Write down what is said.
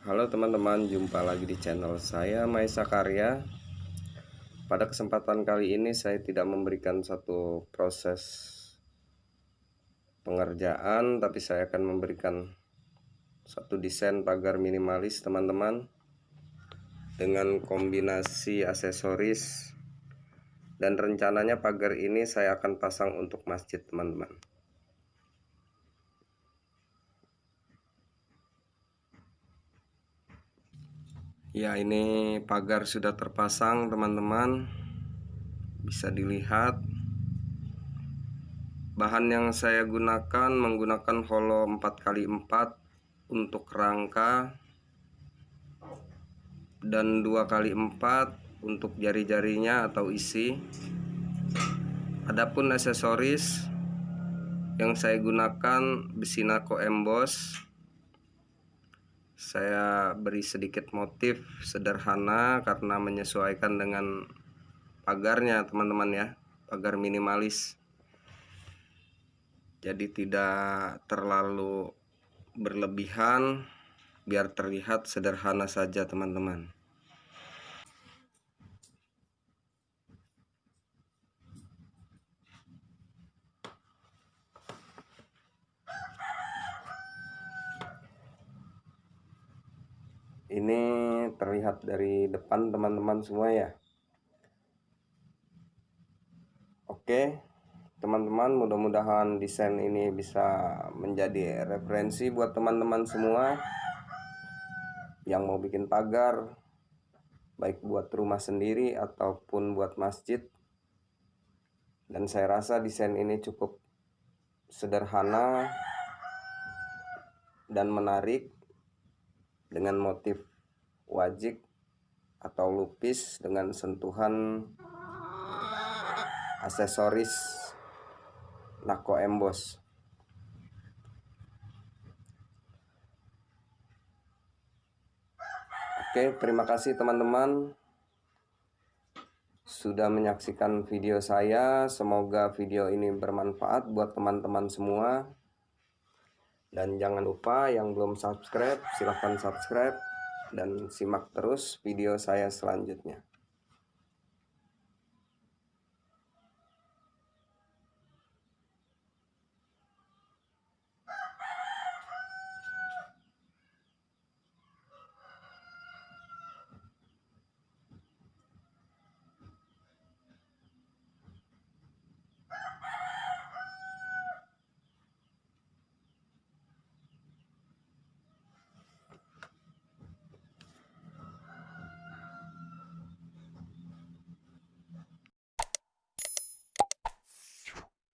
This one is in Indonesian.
Halo teman-teman, jumpa lagi di channel saya Maisa Karya. Pada kesempatan kali ini saya tidak memberikan satu proses pengerjaan, tapi saya akan memberikan satu desain pagar minimalis teman-teman dengan kombinasi aksesoris dan rencananya pagar ini saya akan pasang untuk masjid teman-teman. Ya ini pagar sudah terpasang teman-teman. Bisa dilihat. Bahan yang saya gunakan menggunakan holo 4x4 Untuk rangka Dan 2x4 untuk jari-jarinya atau isi. Adapun aksesoris yang saya gunakan besi nako emboss saya beri sedikit motif sederhana karena menyesuaikan dengan pagarnya teman-teman ya. Pagar minimalis. Jadi tidak terlalu berlebihan biar terlihat sederhana saja teman-teman ini terlihat dari depan teman-teman semua ya. Oke teman-teman mudah-mudahan desain ini bisa menjadi referensi buat teman-teman semua yang mau bikin pagar baik buat rumah sendiri ataupun buat masjid. Dan saya rasa desain ini cukup sederhana dan menarik dengan motif wajik atau lupis dengan sentuhan aksesoris nako emboss Oke terima kasih teman-teman sudah menyaksikan video saya. Semoga video ini bermanfaat buat teman-teman semua dan jangan lupa yang belum subscribe silahkan subscribe dan simak terus video saya selanjutnya